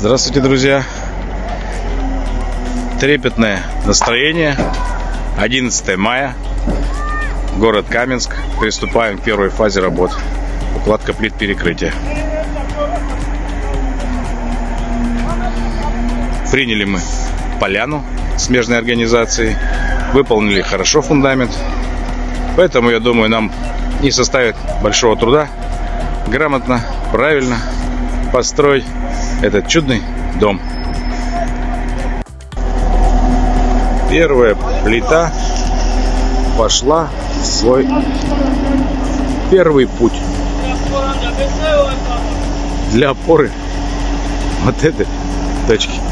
Здравствуйте, друзья! Трепетное настроение. 11 мая. Город Каменск. Приступаем к первой фазе работ. Укладка плит перекрытия. Приняли мы поляну смежной организации. Выполнили хорошо фундамент. Поэтому, я думаю, нам не составит большого труда грамотно, правильно построить этот чудный дом. Первая плита пошла в свой первый путь для опоры вот этой точки.